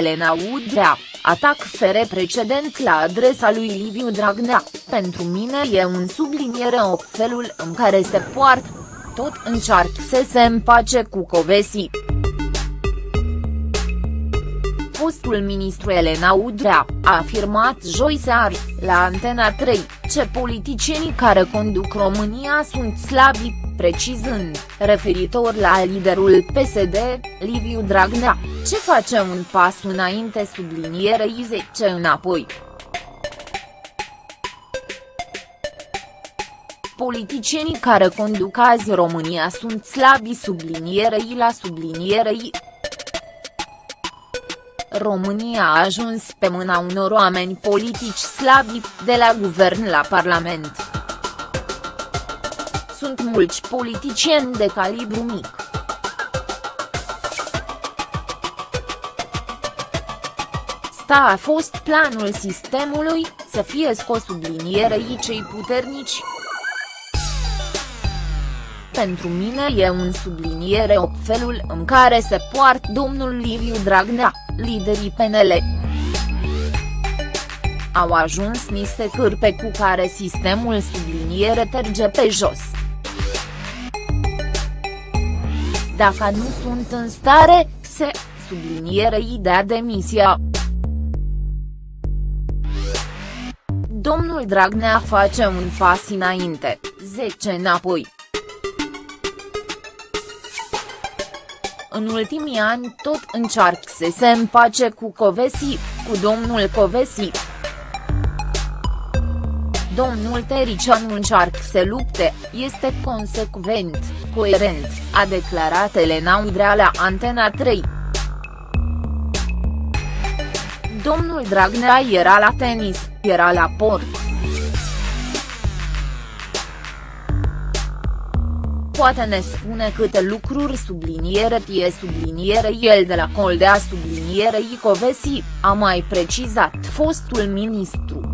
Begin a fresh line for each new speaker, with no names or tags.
Elena Udrea, atac fere precedent la adresa lui Liviu Dragnea, pentru mine e un subliniere o felul în care se poartă. Tot încearcă să se împace cu Covesi fostul ministru Elena Udrea, a afirmat joi seară, la Antena 3, ce politicienii care conduc România sunt slabi, precizând, referitor la liderul PSD, Liviu Dragnea, ce face un pas înainte sublinierei 10 înapoi. Politicienii care conduc azi România sunt slabi sublinierei la sublinierei România a ajuns pe mâna unor oameni politici slabi, de la guvern la parlament. Sunt mulți politicieni de calibru mic. Sta a fost planul sistemului, să fie scos sublinierei cei puternici, pentru mine e un subliniere o felul în care se poartă domnul Liviu Dragnea, liderii PNL. Au ajuns niște cârpe cu care sistemul subliniere terge pe jos. Dacă nu sunt în stare, se, subliniere dea demisia. Domnul Dragnea face un pas înainte, 10 înapoi. În ultimii ani tot încearcă să se împace cu Covesi, cu domnul Covesi. Domnul Tericianu încearcă să lupte, este consecvent, coerent, a declarat Elena Udrea la Antena 3. Domnul Dragnea era la tenis, era la port. Poate ne spune câte lucruri subliniere tie subliniere el de la Coldea sublinierei Covesi, a mai precizat fostul ministru.